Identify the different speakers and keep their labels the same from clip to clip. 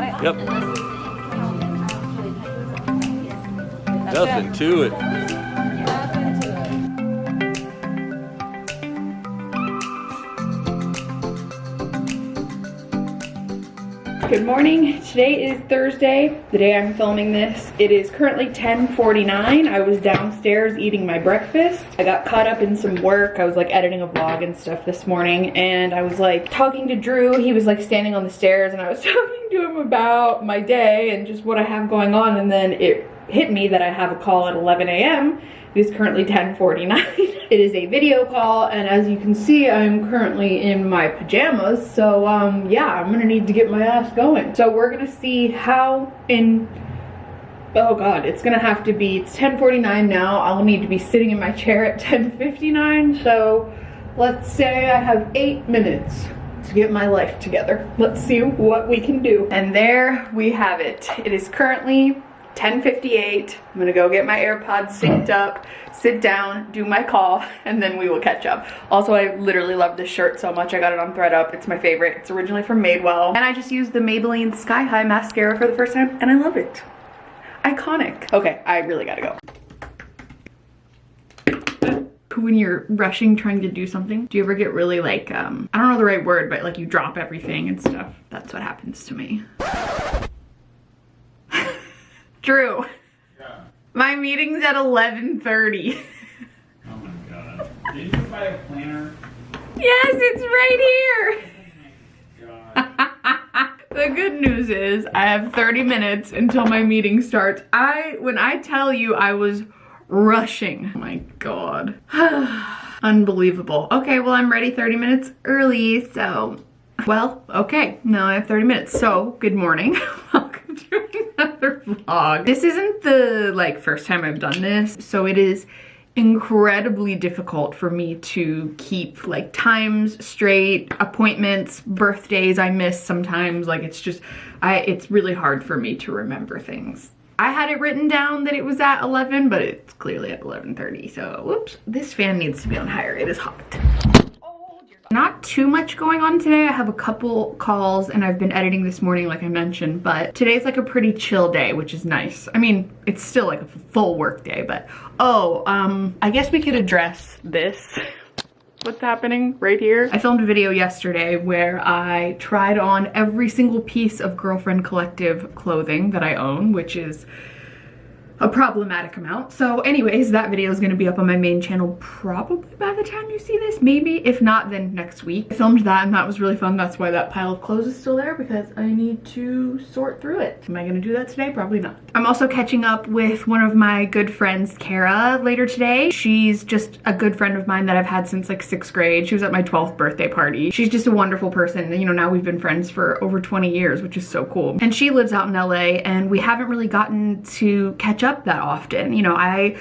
Speaker 1: got it?
Speaker 2: Yep.
Speaker 1: That's
Speaker 2: Nothing
Speaker 1: it.
Speaker 2: to it.
Speaker 3: Good morning. Today is Thursday, the day I'm filming this. It is currently 10:49. I was downstairs eating my breakfast. I got caught up in some work. I was like editing a vlog and stuff this morning and I was like talking to Drew. He was like standing on the stairs and I was talking to him about my day and just what I have going on and then it hit me that I have a call at 11 a.m. It is currently 10:49. it is a video call and as you can see I'm currently in my pajamas so um yeah I'm gonna need to get my ass going. So we're gonna see how in oh god it's gonna have to be it's 10:49 now I'll need to be sitting in my chair at 10:59 so let's say I have eight minutes to get my life together. Let's see what we can do. And there we have it. It is currently 10.58. I'm gonna go get my AirPods synced up, sit down, do my call, and then we will catch up. Also, I literally love this shirt so much. I got it on ThredUp. It's my favorite. It's originally from Madewell. And I just used the Maybelline Sky High mascara for the first time, and I love it. Iconic. Okay, I really gotta go when you're rushing trying to do something do you ever get really like um i don't know the right word but like you drop everything and stuff that's what happens to me drew
Speaker 4: Yeah.
Speaker 3: my meeting's at 11:30.
Speaker 4: Oh my god. Did you buy a planner?
Speaker 3: yes it's right here oh
Speaker 4: God.
Speaker 3: the good news is i have 30 minutes until my meeting starts i when i tell you i was rushing oh my god unbelievable okay well i'm ready 30 minutes early so well okay now i have 30 minutes so good morning welcome to another vlog this isn't the like first time i've done this so it is incredibly difficult for me to keep like times straight appointments birthdays i miss sometimes like it's just i it's really hard for me to remember things I had it written down that it was at 11, but it's clearly at 11.30. So, whoops, this fan needs to be on higher. It is hot. Not too much going on today. I have a couple calls and I've been editing this morning like I mentioned, but today's like a pretty chill day, which is nice. I mean, it's still like a full work day, but oh, um, I guess we could address this. What's happening right here? I filmed a video yesterday where I tried on every single piece of Girlfriend Collective clothing that I own, which is a problematic amount. So anyways, that video is gonna be up on my main channel probably by the time you see this, maybe. If not, then next week. I filmed that and that was really fun. That's why that pile of clothes is still there because I need to sort through it. Am I gonna do that today? Probably not. I'm also catching up with one of my good friends, Kara, later today. She's just a good friend of mine that I've had since like sixth grade. She was at my 12th birthday party. She's just a wonderful person. You know, now we've been friends for over 20 years, which is so cool. And she lives out in LA and we haven't really gotten to catch up that often. You know, I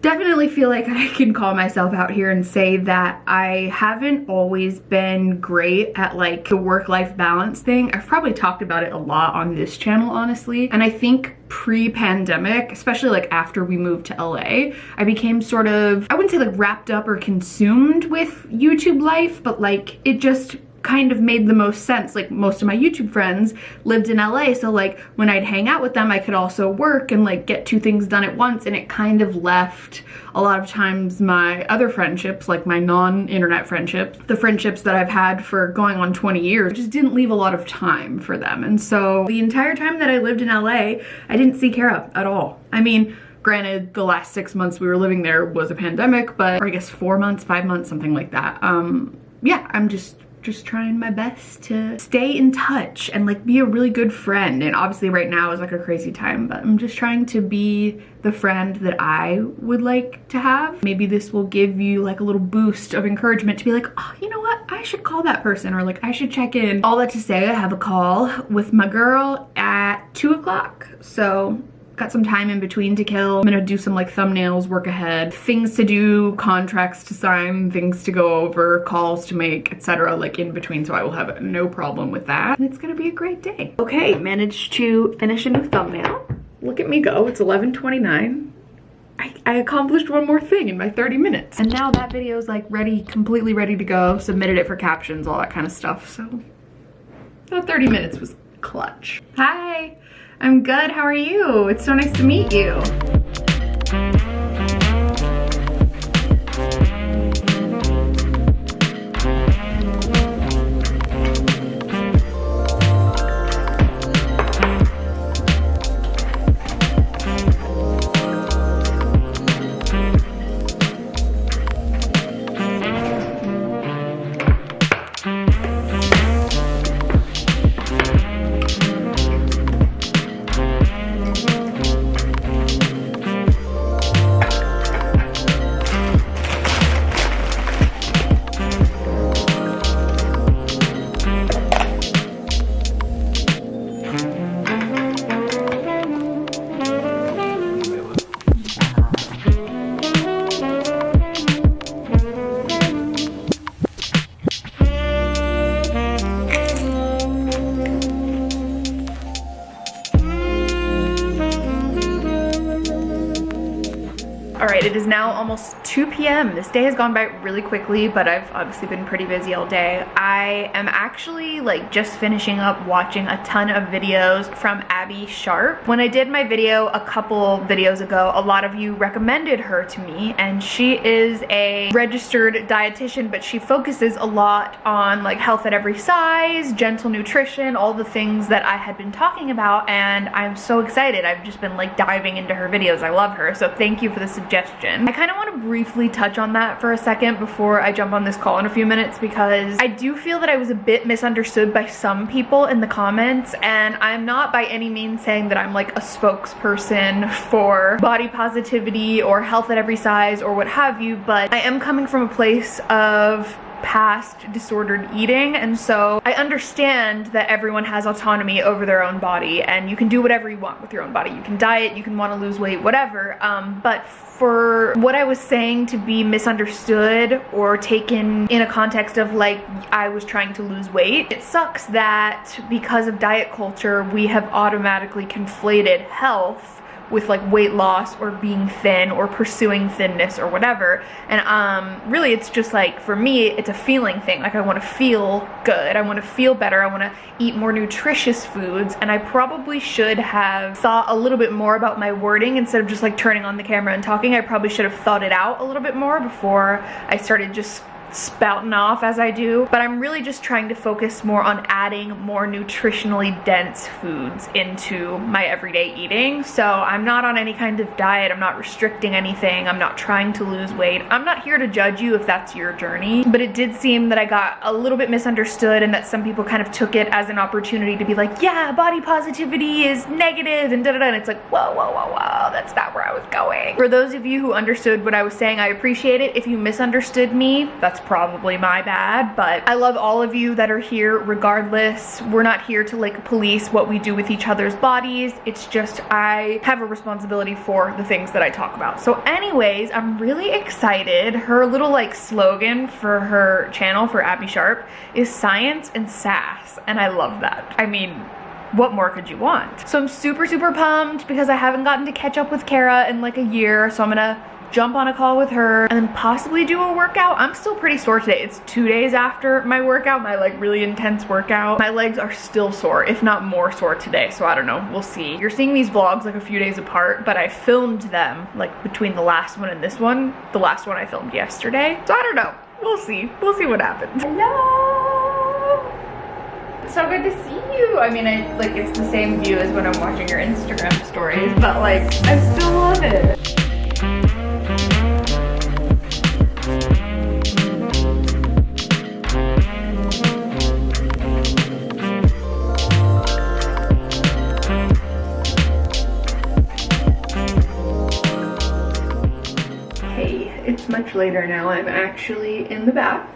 Speaker 3: definitely feel like I can call myself out here and say that I haven't always been great at like the work-life balance thing. I've probably talked about it a lot on this channel, honestly. And I think pre-pandemic, especially like after we moved to LA, I became sort of, I wouldn't say like wrapped up or consumed with YouTube life, but like it just kind of made the most sense. Like most of my YouTube friends lived in LA, so like when I'd hang out with them, I could also work and like get two things done at once and it kind of left a lot of times my other friendships, like my non-internet friendships, the friendships that I've had for going on 20 years, just didn't leave a lot of time for them. And so the entire time that I lived in LA, I didn't see Kara at all. I mean, Granted, the last six months we were living there was a pandemic, but I guess four months, five months, something like that. Um, yeah, I'm just just trying my best to stay in touch and like be a really good friend. And obviously right now is like a crazy time but I'm just trying to be the friend that I would like to have. Maybe this will give you like a little boost of encouragement to be like oh you know what? I should call that person or like I should check in. All that to say I have a call with my girl at two o'clock. So got some time in between to kill. I'm gonna do some like thumbnails, work ahead, things to do, contracts to sign, things to go over, calls to make, etc. like in between so I will have no problem with that. And it's gonna be a great day. Okay, managed to finish a new thumbnail. Look at me go, it's 11.29. I, I accomplished one more thing in my 30 minutes. And now that video is like ready, completely ready to go. Submitted it for captions, all that kind of stuff. So that 30 minutes was clutch. Hi, I'm good, how are you? It's so nice to meet you. It is now almost 2 p.m. This day has gone by really quickly, but I've obviously been pretty busy all day. I am actually like just finishing up watching a ton of videos from Abbey Sharp. When I did my video a couple videos ago, a lot of you recommended her to me, and she is a registered dietitian, but she focuses a lot on like health at every size, gentle nutrition, all the things that I had been talking about, and I'm so excited. I've just been like diving into her videos. I love her, so thank you for the suggestion. I kind of want to briefly touch on that for a second before I jump on this call in a few minutes because I do feel that I was a bit misunderstood by some people in the comments and I'm not by any means saying that I'm like a spokesperson for body positivity or health at every size or what have you, but I am coming from a place of past disordered eating and so I understand that everyone has autonomy over their own body and you can do whatever you want with your own body. You can diet, you can want to lose weight, whatever. Um, but for what I was saying to be misunderstood or taken in a context of like I was trying to lose weight, it sucks that because of diet culture we have automatically conflated health with like weight loss or being thin or pursuing thinness or whatever. And um really it's just like for me it's a feeling thing. Like I want to feel good. I want to feel better. I want to eat more nutritious foods. And I probably should have thought a little bit more about my wording instead of just like turning on the camera and talking. I probably should have thought it out a little bit more before I started just spouting off as I do, but I'm really just trying to focus more on adding more nutritionally dense foods into my everyday eating. So I'm not on any kind of diet, I'm not restricting anything, I'm not trying to lose weight. I'm not here to judge you if that's your journey, but it did seem that I got a little bit misunderstood and that some people kind of took it as an opportunity to be like, yeah, body positivity is negative and da da da, and it's like, whoa, whoa, whoa, whoa, that's not where I was going. For those of you who understood what I was saying, I appreciate it. If you misunderstood me, that's probably my bad, but I love all of you that are here regardless. We're not here to like police what we do with each other's bodies. It's just I have a responsibility for the things that I talk about. So anyways, I'm really excited. Her little like slogan for her channel for Abbey Sharp is science and sass. And I love that. I mean, what more could you want? So I'm super, super pumped because I haven't gotten to catch up with Kara in like a year. So I'm gonna jump on a call with her and then possibly do a workout. I'm still pretty sore today. It's two days after my workout, my like really intense workout. My legs are still sore, if not more sore today. So I don't know, we'll see. You're seeing these vlogs like a few days apart, but I filmed them like between the last one and this one. The last one I filmed yesterday. So I don't know, we'll see. We'll see what happens. Hello! So good to see you. I mean, I like it's the same view as when I'm watching your Instagram stories, but like I still love it. Later now. I'm actually in the bath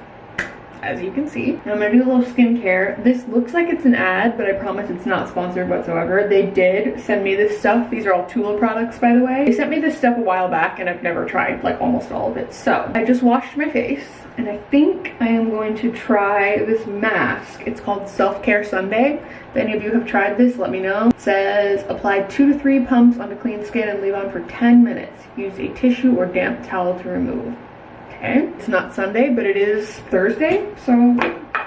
Speaker 3: as you can see. I'm gonna do a little skincare. This looks like it's an ad, but I promise it's not sponsored whatsoever. They did send me this stuff. These are all Tula products, by the way. They sent me this stuff a while back and I've never tried like almost all of it. So I just washed my face and I think I am going to try this mask. It's called Self-Care Sunday. If any of you have tried this, let me know. It says apply two to three pumps onto clean skin and leave on for 10 minutes. Use a tissue or damp towel to remove. Okay, it's not Sunday, but it is Thursday, so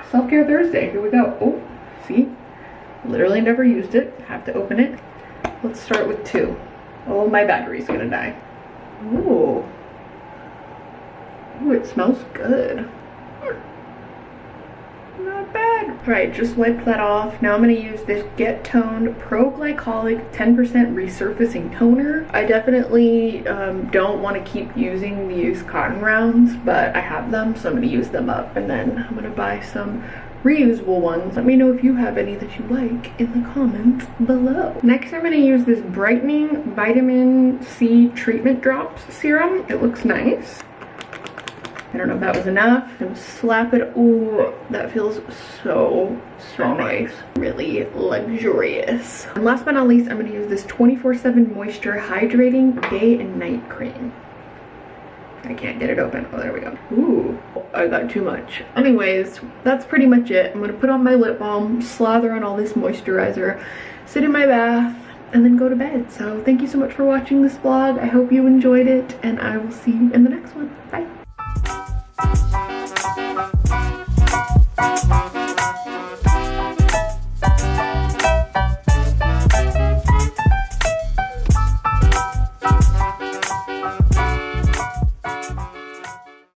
Speaker 3: self-care Thursday. Here we go. Oh, see? Literally never used it. Have to open it. Let's start with two. Oh, my battery's gonna die. Ooh. Ooh, it smells good. Not bad. All right, just wipe that off. Now I'm gonna use this Get Toned Pro Glycolic 10% Resurfacing Toner. I definitely um, don't want to keep using these cotton rounds, but I have them, so I'm gonna use them up. And then I'm gonna buy some reusable ones. Let me know if you have any that you like in the comments below. Next, I'm gonna use this Brightening Vitamin C Treatment Drops Serum. It looks nice. I don't know if that was enough. I'm slap it. Ooh, that feels so, so nice. Really luxurious. And last but not least, I'm gonna use this 24-7 Moisture Hydrating Day and Night Cream. I can't get it open. Oh, there we go. Ooh, I got too much. Anyways, that's pretty much it. I'm gonna put on my lip balm, slather on all this moisturizer, sit in my bath, and then go to bed. So thank you so much for watching this vlog. I hope you enjoyed it, and I will see you in the next one. Bye.